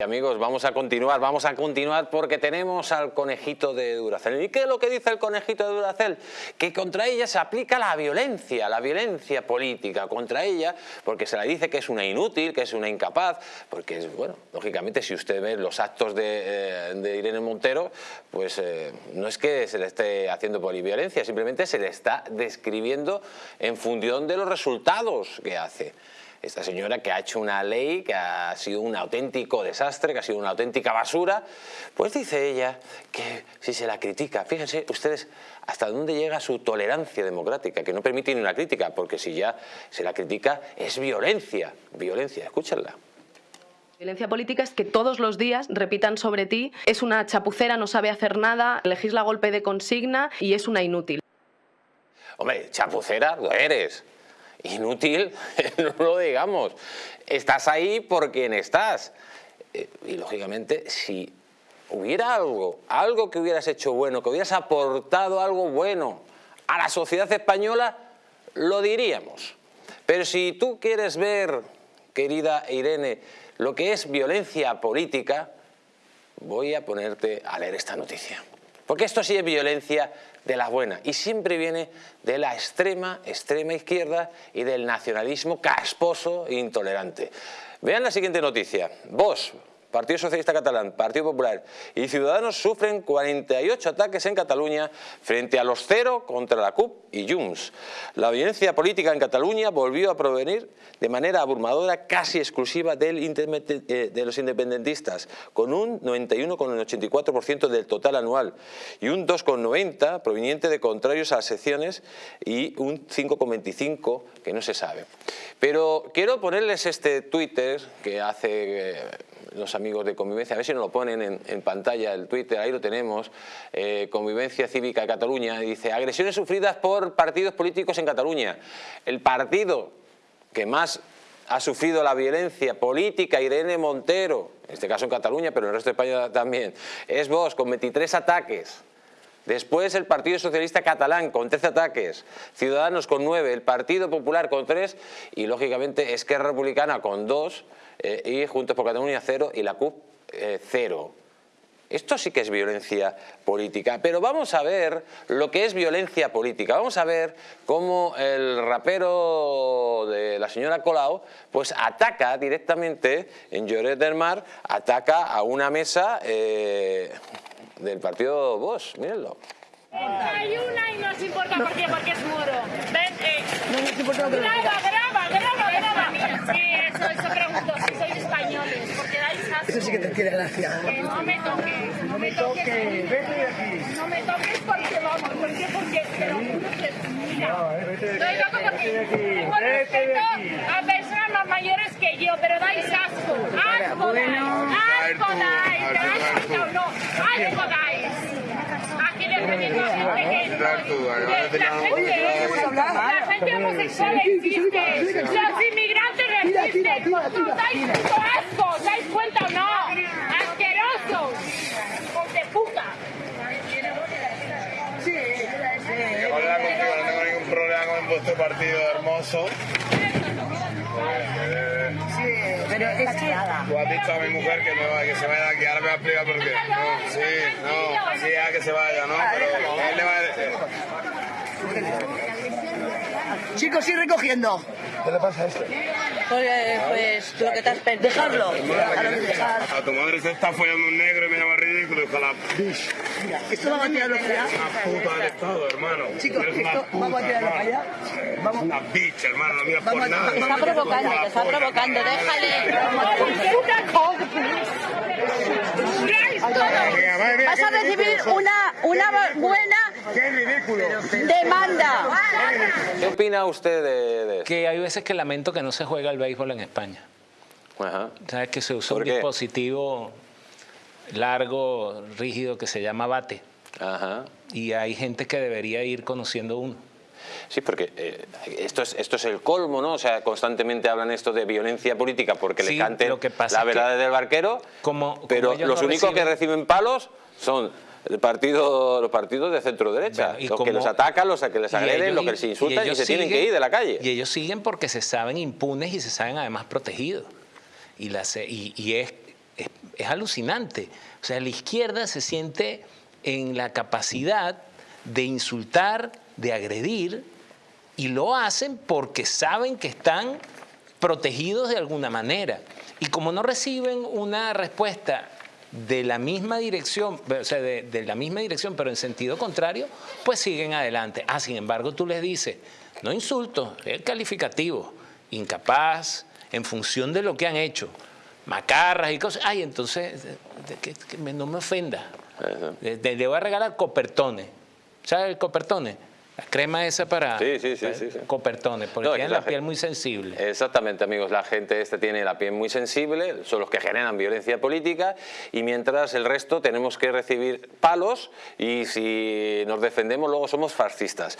Amigos, vamos a continuar, vamos a continuar porque tenemos al conejito de Duracel. ¿Y qué es lo que dice el conejito de Duracel? Que contra ella se aplica la violencia, la violencia política contra ella, porque se le dice que es una inútil, que es una incapaz, porque, bueno, lógicamente si usted ve los actos de, eh, Irene Montero, pues eh, no es que se le esté haciendo poliviolencia, simplemente se le está describiendo en función de los resultados que hace esta señora que ha hecho una ley que ha sido un auténtico desastre, que ha sido una auténtica basura, pues dice ella que si se la critica, fíjense ustedes hasta dónde llega su tolerancia democrática, que no permite ni una crítica, porque si ya se la critica es violencia, violencia, escúchenla. Violencia política es que todos los días repitan sobre ti, es una chapucera, no sabe hacer nada, legisla golpe de consigna y es una inútil. Hombre, chapucera lo eres, inútil, no lo digamos. Estás ahí por quien estás. Eh, y lógicamente, si hubiera algo, algo que hubieras hecho bueno, que hubieras aportado algo bueno a la sociedad española, lo diríamos. Pero si tú quieres ver, querida Irene, lo que es violencia política, voy a ponerte a leer esta noticia. Porque esto sí es violencia de la buena y siempre viene de la extrema, extrema izquierda y del nacionalismo casposo e intolerante. Vean la siguiente noticia. Vos, Partido Socialista Catalán, Partido Popular y Ciudadanos sufren 48 ataques en Cataluña frente a los cero contra la CUP y Junts. La violencia política en Cataluña volvió a provenir de manera abrumadora casi exclusiva eh, de los independentistas, con un 91,84% del total anual y un 2,90% proveniente de contrarios a las secciones y un 5,25% que no se sabe. Pero quiero ponerles este Twitter que hace eh, los amigos de Convivencia, a ver si nos lo ponen en, pantalla el Twitter, ahí lo tenemos, eh, Convivencia Cívica de Cataluña, dice agresiones sufridas por partidos políticos en Cataluña. El partido que más ha sufrido la violencia política, Irene Montero, en este caso en Cataluña, pero en el resto de España también, es vos, con 23 ataques. Después el Partido Socialista Catalán con 13 ataques, Ciudadanos con 9, el Partido Popular con 3 y lógicamente Esquerra Republicana con 2 eh, y Juntos por Cataluña 0 y la CUP 0. Eh, esto sí que es violencia política, pero vamos a ver lo que es violencia política. Vamos a ver cómo el rapero de la señora Colau pues ataca directamente en Lloret del Mar, ataca a una mesa eh, del partido Bosch, mírenlo. Hay una y no nos importa por qué, porque es muro. Ven, eh. No nos importa Graba, graba, graba, graba. Sí, eso, eso pregunto, si sois españoles, porque dais asco. Eso sí que te quiere gracia. Que no me toques, no me toques. Vete de aquí. No me toques porque vamos, ¿por qué? Porque te lo juro que, mira. No, eh, vete de aquí. Estoy loco porque tengo respeto a personas más mayores que yo, pero dais asco. Asco dais, asco dais, La gente homosexual existe. Los inmigrantes resisten. ¿Dais asco? ¿Dais cuenta o no? Asquerosos. Hijos de puta. Sí, Hola, contigo, no tengo ningún problema con vuestro partido hermoso. Pero es que... Tú has dicho a mi mujer que, va, que se vaya aquí, ahora me va a explicar por qué. No, sí, no, sí, a que se vaya, ¿no? Pero él le va a decir... Chicos, sigue recogiendo. ¿Qué le pasa a esto? Pues, pues lo que te has perdido. Dejarlo. A tu madre se está follando un negro y me llama ridículo, ojalá. Mira, esto vamos a tirarlo allá. Una puta del Estado, hermano. Chicos, esto vamos a tirarlo allá. Vamos. Una bitch, hermano, no miras por nada. Te está provocando, te está provocando, déjale. Vas a recibir una, una buena demanda. ¿Qué opina usted de, eso? Que hay veces que lamento que no se juega el béisbol en España. Ajá. ¿Sabes que se usa un dispositivo largo, rígido, que se llama bate? Ajá. Y hay gente que debería ir conociendo uno. Sí, porque eh, esto, es, esto es el colmo, ¿no? O sea, constantemente hablan esto de violencia política porque le canten la verdad del barquero, como, pero los únicos que reciben palos son el partido, los partidos de centro derecha, los que los atacan, los que les agreden, los que les insultan y, se tienen que ir de la calle. Y ellos siguen porque se saben impunes y se saben además protegidos. Y, y, y es es, alucinante. O sea, la izquierda se siente en la capacidad de insultar, de agredir, y lo hacen porque saben que están protegidos de alguna manera. Y como no reciben una respuesta de la misma dirección, o sea, de, la misma dirección, pero en sentido contrario, pues siguen adelante. Ah, sin embargo, tú les dices, no insulto, es calificativo, incapaz, en función de lo que han hecho, macarras y cosas. Ay, entonces, que, no me ofenda. Le, voy a regalar copertones. ¿Sabes el copertone? La crema esa para, sí, sí, sí, copertones, porque tienen la, piel muy sensible. Exactamente, amigos. La gente esta tiene la piel muy sensible, son los que generan violencia política y mientras el resto tenemos que recibir palos y si nos defendemos luego somos fascistas.